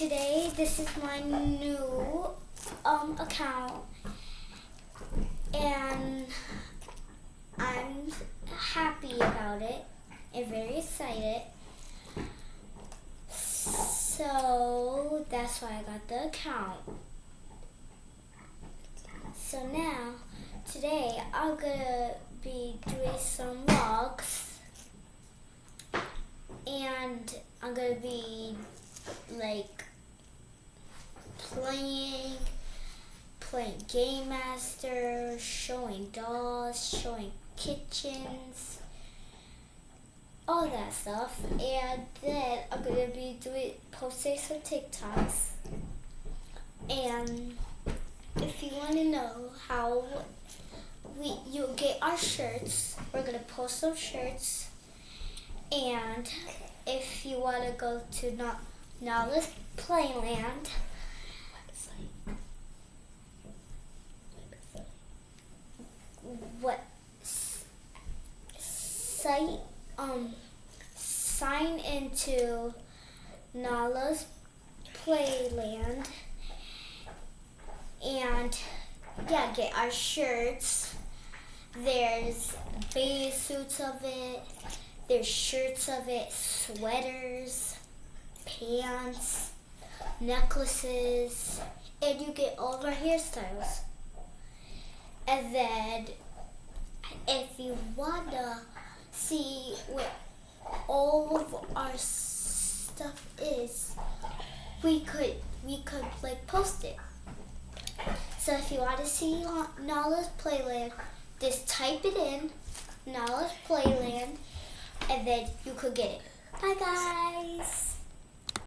Today, this is my new um, account, and I'm happy about it and very excited. So that's why I got the account. So now, today I'm gonna be doing some vlogs and I'm gonna be like playing, playing Game Master, showing dolls, showing kitchens, all that stuff. And then I'm gonna be doing posting some TikToks. And if you want to know how we you'll get our shirts, we're gonna post some shirts. And if you want to go to Na- Nala's Playland, what site um sign into Nala's Playland and yeah, get our shirts. There's bathing suits of it. There's shirts of it, sweaters, pants, necklaces, and you get all of our hairstyles. And then, if you wanna see what all of our stuff is, we could we could like post it. So if you want to see Nala's Playland, just type it in, Nala's Playland, and then you could get it. Bye guys.